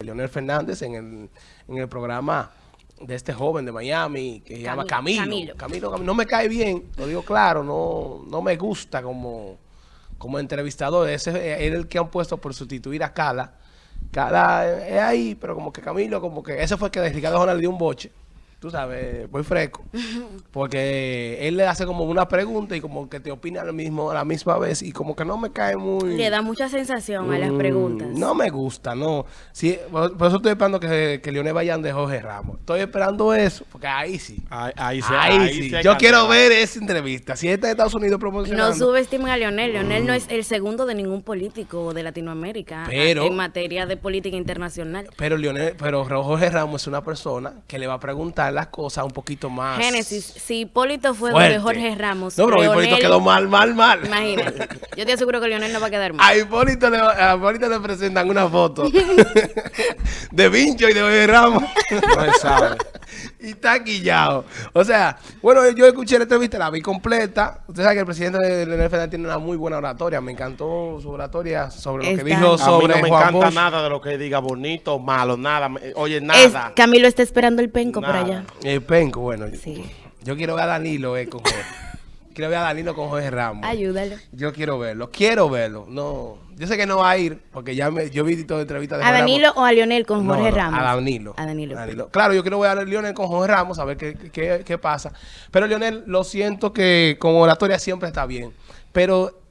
Leonel Fernández en el, en el programa de este joven de Miami que se llama Camilo. Camilo. Camilo. Camilo, No me cae bien, lo digo claro, no, no me gusta como, como entrevistador. Ese es el que han puesto por sustituir a Cala. Cala es ahí, pero como que Camilo, como que ese fue el que Ricardo Jona le dio un boche. Tú sabes, muy fresco. Porque él le hace como una pregunta y como que te opina lo mismo a la misma vez y como que no me cae muy... Le da mucha sensación a las Mm, preguntas. No me gusta, no. Sí, por, por eso estoy esperando que, que Leonel vayan de Jorge Ramos. Estoy esperando eso, porque ahí sí. Ahí, ahí, sí- Ahí, ahí sí. Yo quiero ver esa entrevista. Si está de Estados Unidos No promocionando. subestimen a Leonel. Leonel no es el segundo de ningún político de Latinoamérica Pero- en materia de política internacional. Pero Leonel, pero Jorge Ramos es una persona que le va a preguntar las cosas un poquito más. Génesis, si Hipólito fue fuerte. de Jorge Ramos, No, pero Hipólito Leonel- quedó mal, mal, mal. Imagínate. Yo te aseguro que Leonel no va a quedar mal. A Hipólito, le, a Hipólito le presentan una foto de Vincho y de Jorge Ramos. No se sabe. Y está quillado. O sea, bueno, yo escuché la entrevista, la vi completa. Usted sabe que el presidente de Leonel Fernández tiene una muy buena oratoria. Me encantó su oratoria sobre lo que dijo A mí sobre no me Juan encanta Bosch. nada de lo que diga bonito, malo, nada. Me- Oye, Es- nada. Camilo está esperando el penco por Nada. allá. El penco, bueno. Sí. Yo quiero ver a Danilo eh, con. Quiero ver a Danilo con Jorge Ramos. Ayúdalo. Yo quiero verlo, quiero verlo. No, yo sé que no va a ir porque ya me, yo vi toda la entrevista de ¿A Jorge Danilo Ramos. o a Leonel con Jorge no, Ramos? A Danilo. A Danilo. Claro, yo quiero ver a Lionel con Jorge Ramos, a ver qué, qué, qué pasa. Pero Lionel, lo siento que con oratoria siempre está bien. Pero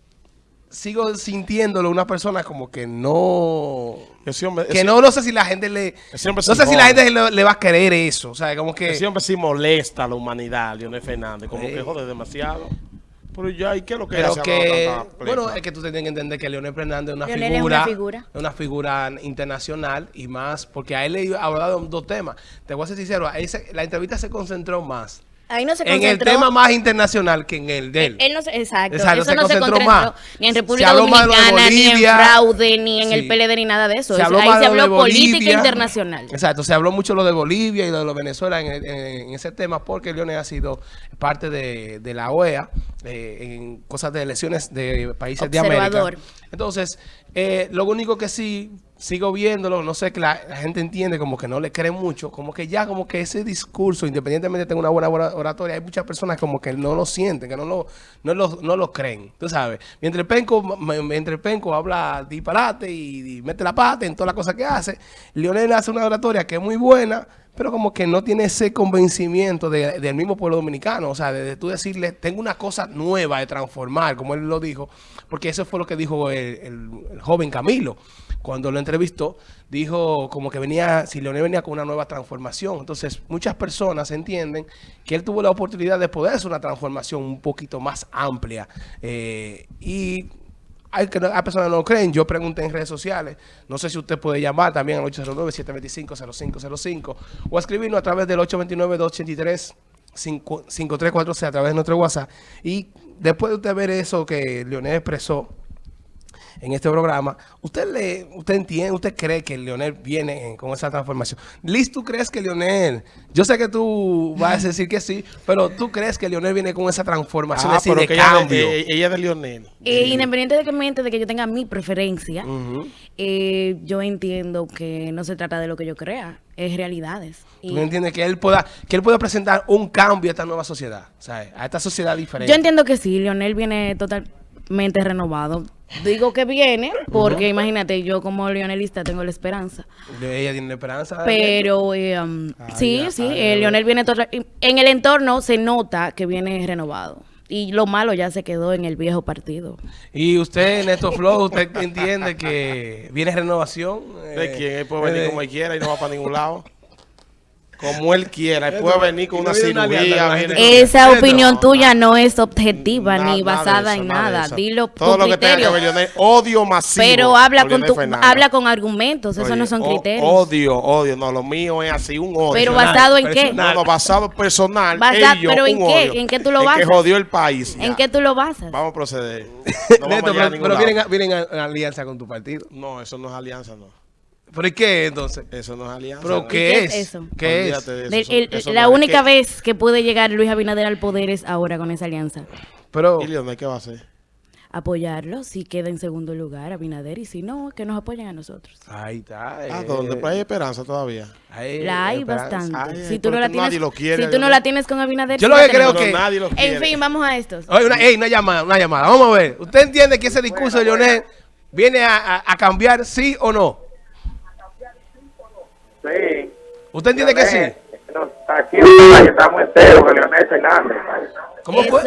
sigo sintiéndolo una persona como que no... Ese hombre, Que ese- no, no sé si la gente le... Ese No sé si la jode. gente le, le va a querer eso. O sea, como que... ese hombre sí molesta a la humanidad, Leonel Fernández. Como Sí. que jode demasiado. Pero ya, ¿y qué es lo que Pero hace que, bueno, es que tú tienes que entender que Leonel Fernández es una Leonel es figura, una figura. es una figura internacional y más, porque a él le ha hablado de dos temas. Te voy a ser sincero, ahí se- la entrevista se concentró más Ahí no se en concentró. el tema más internacional que en el de él. Él no se, exacto, Exacto, eso no se concentró más. ni en República Dominicana, ni en fraude, ni en Sí. el PLD, ni nada de eso. Se habló Ahí se habló política internacional. Exacto, se habló mucho lo de Bolivia y de lo de Venezuela en, en- en ese tema porque Leonel ha sido parte de, de la OEA eh, en cosas de elecciones de países de América. Observador. Entonces, eh, lo único que sí sigo viéndolo, no sé que la, gente entiende como que no le cree mucho, como que ya como que ese discurso, independientemente tenga una buena ora- oratoria, hay muchas personas como que no lo sienten, que no lo, no lo, no lo creen, tú sabes. Mientras penco, mientras penco habla disparate y, mete la pata en todas las cosas que hace, Leonel hace una oratoria que es muy buena, pero como que no tiene ese convencimiento de- del mismo pueblo dominicano. O sea, de, de tú decirle, tengo una cosa nueva de transformar, como él lo dijo, porque eso fue lo que dijo el, el- el joven Camilo. Cuando lo entrevistó, dijo como que venía, si Leonel venía con una nueva transformación. Entonces, muchas personas entienden que él tuvo la oportunidad de poder hacer una transformación un poquito más amplia. Eh, y hay, que, personas que no lo creen. Yo pregunté en redes sociales. No sé si usted puede llamar también al 809-725-0505 o escribirnos a través del 829-283-5346 a través de nuestro WhatsApp. Y después de usted ver eso que Leonel expresó en este programa, ¿usted le, usted entiende, usted cree que Leonel viene con esa transformación? Liz, ¿tú crees que Leonel, yo sé que tú vas a decir que sí, pero tú crees que Leonel viene con esa transformación Ah, así pero de que ella, cambio? de, eh, ella es de Leonel. Eh, independientemente de que yo tenga mi preferencia, eh, yo entiendo que no se trata de lo que yo crea, es realidades. ¿Tú Y entiendes que él pueda que él pueda presentar un cambio a esta nueva sociedad? Sea, a esta sociedad diferente. yo entiendo que sí, Leonel viene totalmente renovado. Digo que viene porque imagínate, yo como leonelista tengo la esperanza. Ella tiene esperanza. Pero eh, um, sí, ya, sí, eh, ya. Leonel viene en el entorno se nota que viene renovado. Y lo malo ya se quedó en el viejo partido. Y usted en estos flow, usted entiende que viene renovación. ¿De eh, quién? Él puede venir eh, como él quiera y no va para ningún lado. Como él quiera. Él puede venir con una cirugía. la viene- gente. Esa opinión tuya no es objetiva ni basada en nada. eso. Dilo Todo lo que tenga que odio masivo. Pero habla con tu, habla con argumentos, eso no son criterios. Odio, odio. No, lo mío es así, un odio. pero basado en qué? No, no, basado personal. Pero ¿en qué? ¿En qué tú lo En basas? que jodió el país. ¿En qué tú lo basas? Vamos a proceder. Pero, vienen, a- vienen a, a alianza con tu partido. No, eso no es alianza, no. ¿Pero y qué entonces? Eso no es alianza. ¿Pero qué, qué es? es eso? ¿Qué es? Eso, el- la no es única que- vez que puede llegar Luis Abinader al poder es ahora con esa alianza. Pero, ¿Y Leonel qué va a hacer? Apoyarlo si queda en segundo lugar Abinader y si no, que nos apoyen a nosotros. ahí está. ¿A eh, dónde? Pero hay esperanza todavía. ahí, La hay esperanza. bastante. Ay, si tú no la tienes, nadie lo quiere, si tú no Leonel. la tienes con Abinader, Yo lo que creo que- nadie lo quiere. En fin, vamos a estos. Oye, una, llamada, una llamada. Vamos a ver. ¿Usted entiende que ese discurso de Leonel viene a, a- a cambiar sí o no? ¿Usted entiende que sí? No, aquí en el Valle estamos enteros con Leonel Fernández. ¿Cómo fue?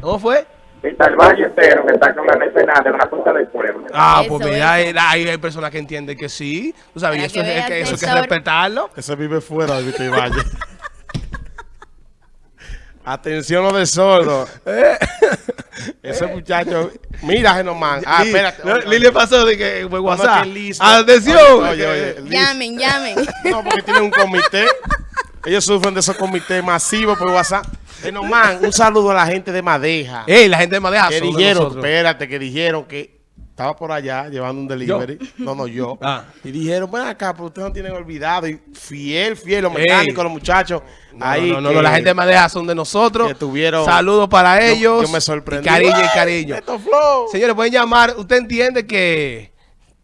¿Cómo fue? Está el Valle entero que está con Leonel Fernández, la fuerza del pueblo. Ah, pues mira, hay, hay personas que entienden que sí. Tú sabes, eso, que es, que, eso hay que respetarlo. Ese vive fuera de Vista y Valle. Atención los de sordo. Ese muchacho. Mira, Genomán. Ah, espérate. no, Lili le pasó de que fue No, no, WhatsApp. Atención. Oye, oye. Llamen, llamen. No, porque tienen un comité. Ellos sufren de esos comités masivos por WhatsApp. Genomán, un saludo a la gente de Madeja. Ey, la gente de Madeja que dijeron, nosotros. espérate, que dijeron que estaba por allá llevando un delivery. No, no, yo. Ah. Y dijeron, ven acá, pero ustedes no tienen olvidado. Y fiel, fiel, los Ey. mecánicos, los muchachos. No, ahí no, no, la gente de Madeja son de nosotros. que tuvieron- Saludos para ellos. yo me sorprendí. Y cariño y ¡Ay, cariño. Señores, pueden llamar. ¿Usted entiende que,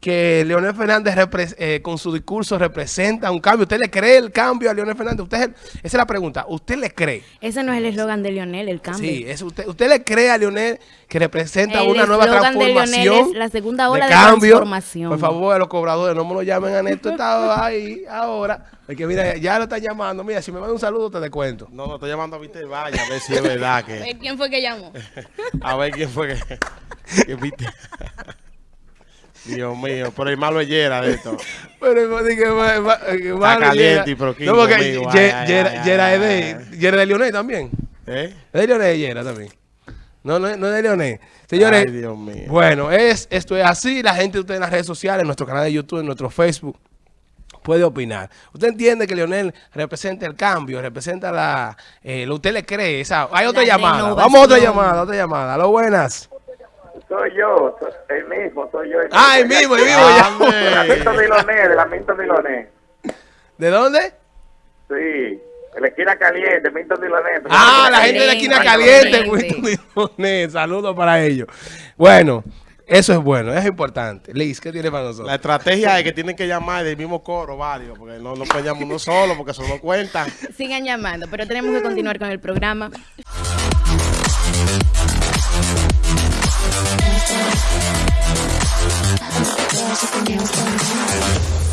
que Leonel Fernández eh, con su discurso representa un cambio? ¿Usted le cree el cambio a Leonel Fernández? Usted, esa es la pregunta. ¿Usted le cree? Ese no es el eslogan de Lionel, el cambio. Sí, es usted, ¿usted le cree a Leonel que representa El una nueva eslogan de Leonel transformación? es la segunda ola de cambio? transformación. Por favor, a los cobradores, no me lo llamen a Neto, está ahí ahora. Porque mira, ya lo están llamando. Mira, si me manda un saludo, te descuento. No, no, estoy llamando a y Valle a ver si es verdad que. ¿Quién fue que llamó? A ver quién fue que. que. Dios mío, pero el malo es Yera de esto. Pero es que va- va- que va- caliente y proquín No, porque Yera es de Yera de Leonel también. ¿Eh? Es de Leonel y Yera también. No, no, no es de Leonel. Señores, Ay, Dios mío. bueno, es, esto es así. La gente de ustedes en las redes sociales, en nuestro canal de YouTube, en nuestro Facebook, puede opinar. ¿Usted entiende que Leonel representa el cambio, representa la... eh, lo usted le cree? Hay otra La llamada. Vamos a otra llamada, otra llamada. Lo buenas. Soy yo, soy el mismo, soy yo. Ah, el mismo, el mismo. ya. De la Minto Miloné, de la Minto Miloné. ¿De dónde? Sí, de la esquina caliente, Minto Miloné. Ah, la gente de la esquina Caliente. Winston Milones. Saludos para ellos. Bueno, eso es bueno, es importante. Liz, ¿qué tiene para nosotros? La estrategia es que tienen que llamar del mismo coro varios, porque no, no pueden llamar uno solo, porque eso no cuenta. Sigan llamando, pero tenemos que continuar con el programa. I'm so glad you can get what's going.